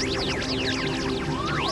あっ!